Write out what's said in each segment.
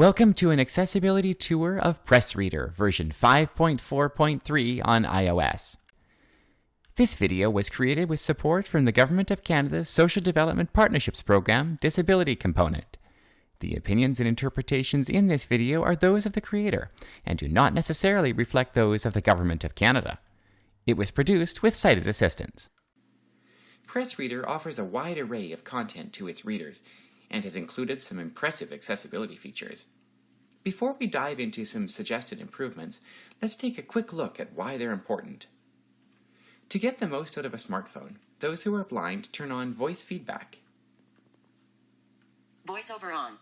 Welcome to an accessibility tour of PressReader version 5.4.3 on iOS. This video was created with support from the Government of Canada's Social Development Partnerships Program Disability Component. The opinions and interpretations in this video are those of the creator and do not necessarily reflect those of the Government of Canada. It was produced with sighted assistance. PressReader offers a wide array of content to its readers and has included some impressive accessibility features. Before we dive into some suggested improvements, let's take a quick look at why they're important. To get the most out of a smartphone, those who are blind turn on voice feedback. VoiceOver on.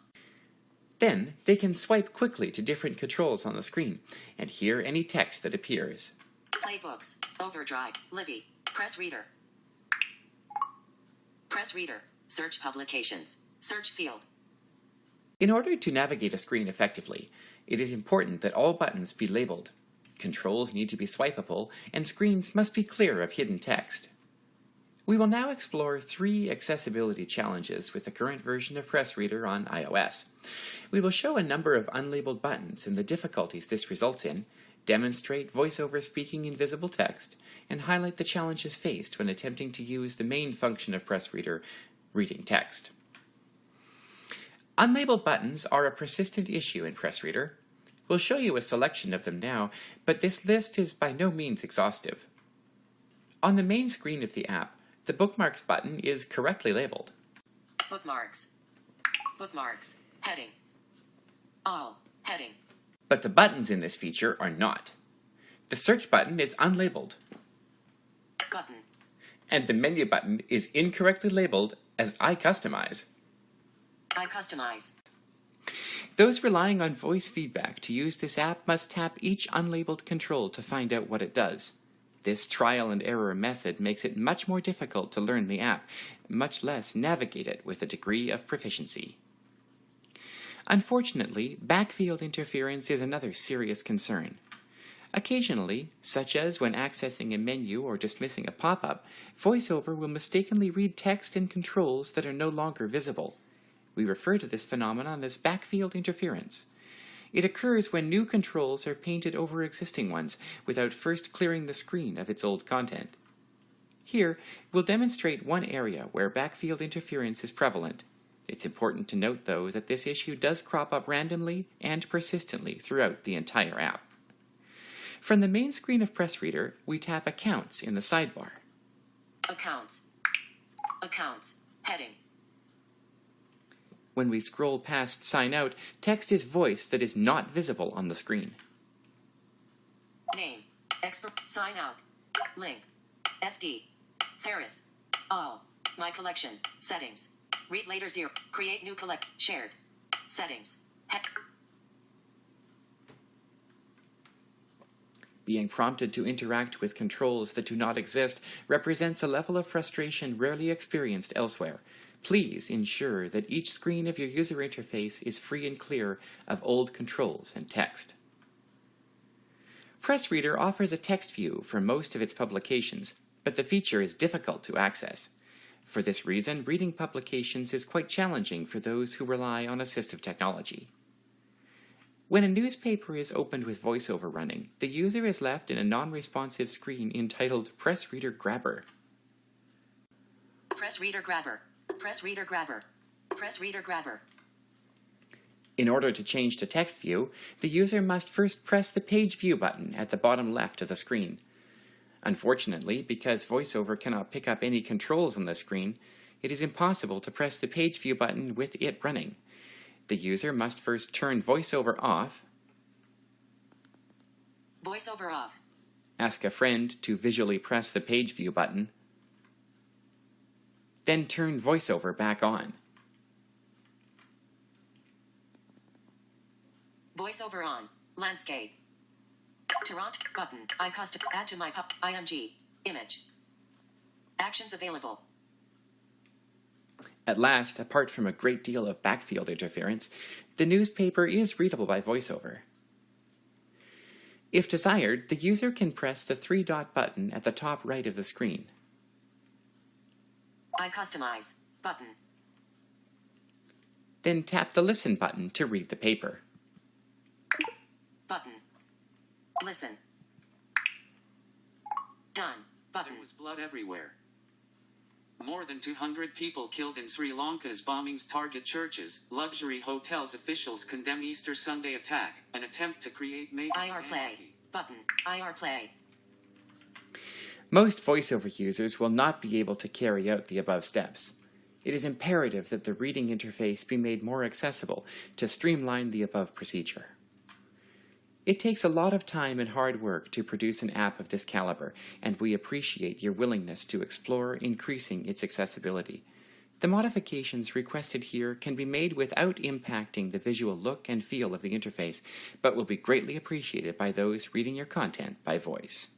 Then, they can swipe quickly to different controls on the screen and hear any text that appears. Playbooks. Overdrive. Libby. Press Reader. Press Reader. Search publications. Search field. In order to navigate a screen effectively, it is important that all buttons be labeled. Controls need to be swipeable, and screens must be clear of hidden text. We will now explore three accessibility challenges with the current version of PressReader on iOS. We will show a number of unlabeled buttons and the difficulties this results in, demonstrate voiceover speaking invisible text, and highlight the challenges faced when attempting to use the main function of PressReader, reading text. Unlabeled buttons are a persistent issue in PressReader. We'll show you a selection of them now, but this list is by no means exhaustive. On the main screen of the app, the Bookmarks button is correctly labeled. Bookmarks. Bookmarks. Heading. All. Heading. But the buttons in this feature are not. The Search button is unlabeled. Button. And the Menu button is incorrectly labeled as I Customize. I customize. Those relying on voice feedback to use this app must tap each unlabeled control to find out what it does. This trial and error method makes it much more difficult to learn the app, much less navigate it with a degree of proficiency. Unfortunately, backfield interference is another serious concern. Occasionally, such as when accessing a menu or dismissing a pop-up, VoiceOver will mistakenly read text and controls that are no longer visible. We refer to this phenomenon as backfield interference. It occurs when new controls are painted over existing ones without first clearing the screen of its old content. Here, we'll demonstrate one area where backfield interference is prevalent. It's important to note, though, that this issue does crop up randomly and persistently throughout the entire app. From the main screen of PressReader, we tap Accounts in the sidebar. Accounts. Accounts. Heading. When we scroll past Sign Out, text is voiced that is not visible on the screen. Name. Expert. Sign out. Link. FD. Ferris. All. My collection. Settings. Read later zero. Create new collect. Shared. Settings. Head. Being prompted to interact with controls that do not exist represents a level of frustration rarely experienced elsewhere. Please ensure that each screen of your user interface is free and clear of old controls and text. PressReader offers a text view for most of its publications, but the feature is difficult to access. For this reason, reading publications is quite challenging for those who rely on assistive technology. When a newspaper is opened with VoiceOver running, the user is left in a non-responsive screen entitled PressReader Grabber. PressReader Grabber. PressReader Grabber. Press reader Grabber. In order to change to text view, the user must first press the Page View button at the bottom left of the screen. Unfortunately, because VoiceOver cannot pick up any controls on the screen, it is impossible to press the Page View button with it running. The user must first turn VoiceOver off, VoiceOver off. ask a friend to visually press the Page View button, then turn VoiceOver back on. VoiceOver on. Landscape. Toronto button. I custom add to my pub. IMG. Image. Actions available. At last, apart from a great deal of backfield interference, the newspaper is readable by VoiceOver. If desired, the user can press the three-dot button at the top right of the screen. I customize button. Then tap the listen button to read the paper. Button. Listen. Done. Button. There was blood everywhere. More than 200 people killed in Sri Lanka's bombings target churches, luxury hotels. Officials condemn Easter Sunday attack, an attempt to create major. IR play. Anarchy. Button. IR play. Most voiceover users will not be able to carry out the above steps. It is imperative that the reading interface be made more accessible to streamline the above procedure. It takes a lot of time and hard work to produce an app of this caliber, and we appreciate your willingness to explore increasing its accessibility. The modifications requested here can be made without impacting the visual look and feel of the interface, but will be greatly appreciated by those reading your content by voice.